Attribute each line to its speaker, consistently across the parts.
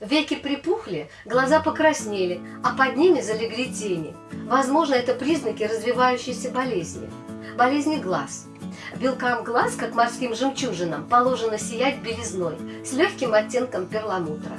Speaker 1: Веки припухли, глаза покраснели, а под ними залегли тени. Возможно, это признаки развивающейся болезни. Болезни глаз. Белкам глаз, как морским жемчужинам, положено сиять белизной с легким оттенком перламутра.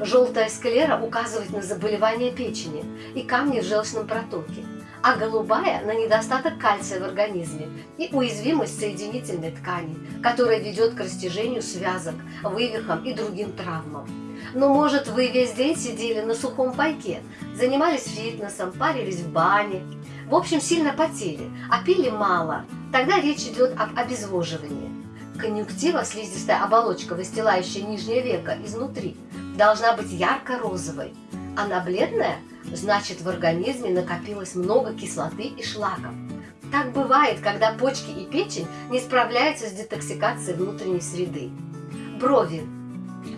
Speaker 1: Желтая склера указывает на заболевание печени и камни в желчном протоке, а голубая – на недостаток кальция в организме и уязвимость соединительной ткани, которая ведет к растяжению связок, вывихам и другим травмам. Но, может, вы весь день сидели на сухом пайке, занимались фитнесом, парились в бане, в общем, сильно потели, а пили мало. Тогда речь идет об обезвоживании. Конъюнктива, слизистая оболочка, выстилающая нижнее веко изнутри, должна быть ярко-розовой. Она бледная, значит в организме накопилось много кислоты и шлаков. Так бывает, когда почки и печень не справляются с детоксикацией внутренней среды. Брови.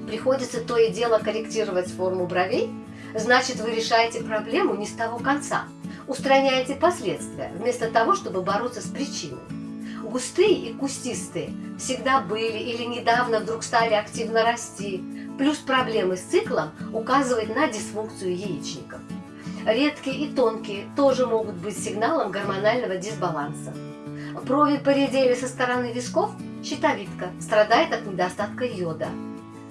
Speaker 1: Приходится то и дело корректировать форму бровей, значит вы решаете проблему не с того конца, устраняете последствия, вместо того, чтобы бороться с причиной. Густые и кустистые всегда были или недавно вдруг стали активно расти, плюс проблемы с циклом указывают на дисфункцию яичников. Редкие и тонкие тоже могут быть сигналом гормонального дисбаланса. Брови поредели со стороны висков, щитовидка страдает от недостатка йода.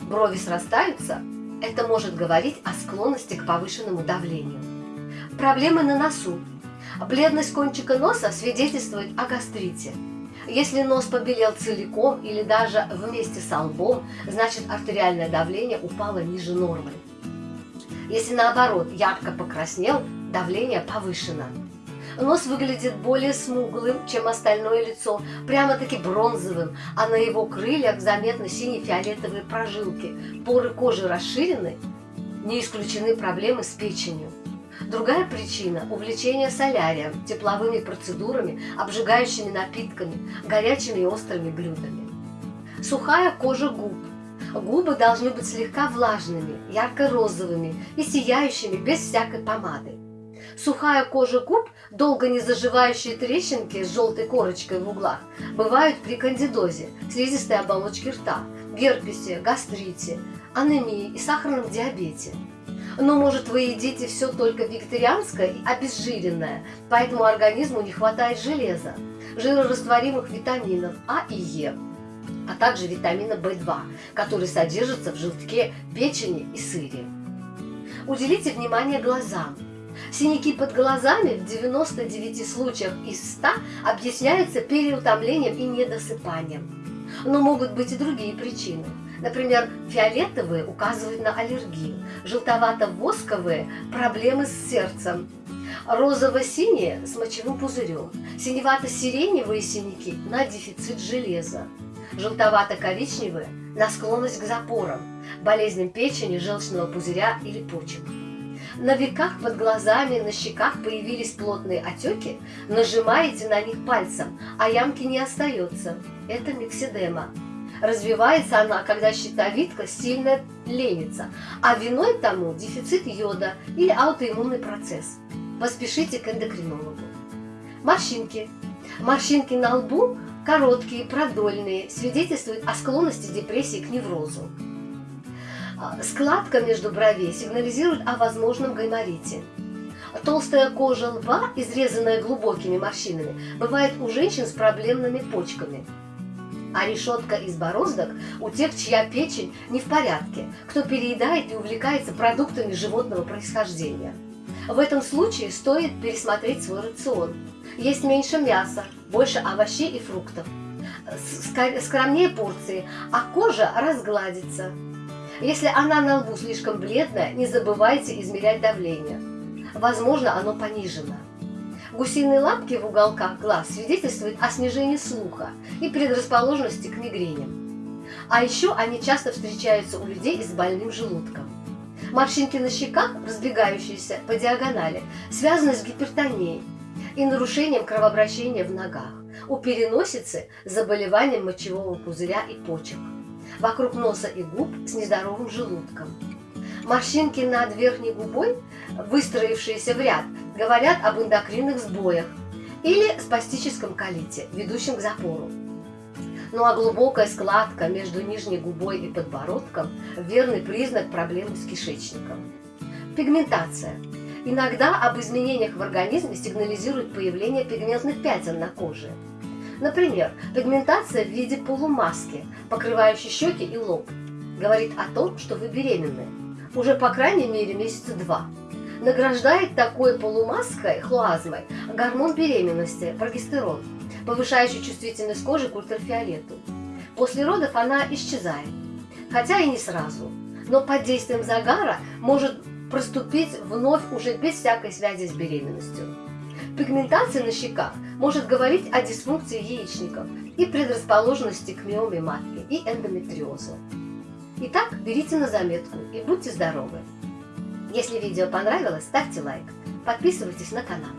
Speaker 1: Брови срастаются, это может говорить о склонности к повышенному давлению. Проблемы на носу. Бледность кончика носа свидетельствует о гастрите. Если нос побелел целиком или даже вместе с лбом, значит артериальное давление упало ниже нормы. Если наоборот ярко покраснел, давление повышено. Нос выглядит более смуглым, чем остальное лицо, прямо-таки бронзовым, а на его крыльях заметны сине-фиолетовые прожилки, поры кожи расширены, не исключены проблемы с печенью. Другая причина – увлечение солярием, тепловыми процедурами, обжигающими напитками, горячими и острыми блюдами. Сухая кожа губ. Губы должны быть слегка влажными, ярко-розовыми и сияющими без всякой помады. Сухая кожа губ, долго не заживающие трещинки с желтой корочкой в углах, бывают при кандидозе, слизистой оболочке рта, герпесе, гастрите, анемии и сахарном диабете. Но, может, вы едите все только вегетарианское и обезжиренное, поэтому организму не хватает железа, жирорастворимых витаминов А и Е, а также витамина В2, который содержится в желтке, печени и сыре. Уделите внимание глазам. Синяки под глазами в 99 случаях из 100 объясняются переутомлением и недосыпанием. Но могут быть и другие причины. Например, фиолетовые указывают на аллергию, желтовато-восковые – проблемы с сердцем, розово-синие – с мочевым пузырем, синевато-сиреневые синяки – на дефицит железа, желтовато-коричневые – на склонность к запорам, болезням печени, желчного пузыря или почек. На веках под глазами, на щеках появились плотные отеки, нажимаете на них пальцем, а ямки не остается. Это микседема. Развивается она, когда щитовидка сильно ленится, а виной тому дефицит йода или аутоиммунный процесс. Поспешите к эндокринологу. Морщинки. Морщинки на лбу короткие, продольные, свидетельствуют о склонности депрессии к неврозу. Складка между бровей сигнализирует о возможном гайморите. Толстая кожа лба, изрезанная глубокими морщинами, бывает у женщин с проблемными почками – а решетка из бороздок у тех, чья печень не в порядке, кто переедает и увлекается продуктами животного происхождения. В этом случае стоит пересмотреть свой рацион. Есть меньше мяса, больше овощей и фруктов. Скромнее порции, а кожа разгладится. Если она на лбу слишком бледная, не забывайте измерять давление. Возможно, оно понижено. Гусиные лапки в уголках глаз свидетельствуют о снижении слуха и предрасположенности к мигреням. А еще они часто встречаются у людей с больным желудком. Морщинки на щеках, разбегающиеся по диагонали, связаны с гипертонией и нарушением кровообращения в ногах. У переносицы – заболеванием мочевого пузыря и почек. Вокруг носа и губ с нездоровым желудком. Морщинки над верхней губой, выстроившиеся в ряд, говорят об эндокринных сбоях или спастическом колите, ведущем к запору. Ну а глубокая складка между нижней губой и подбородком – верный признак проблемы с кишечником. Пигментация. Иногда об изменениях в организме сигнализирует появление пигментных пятен на коже. Например, пигментация в виде полумаски, покрывающей щеки и лоб, говорит о том, что вы беременны. Уже по крайней мере месяца два. Награждает такой полумаской, хлоазмой, гормон беременности, прогестерон, повышающий чувствительность кожи к ультрафиолету. После родов она исчезает, хотя и не сразу, но под действием загара может проступить вновь уже без всякой связи с беременностью. Пигментация на щеках может говорить о дисфункции яичников и предрасположенности к миоме матки и эндометриозу. Итак, берите на заметку и будьте здоровы! Если видео понравилось, ставьте лайк, подписывайтесь на канал.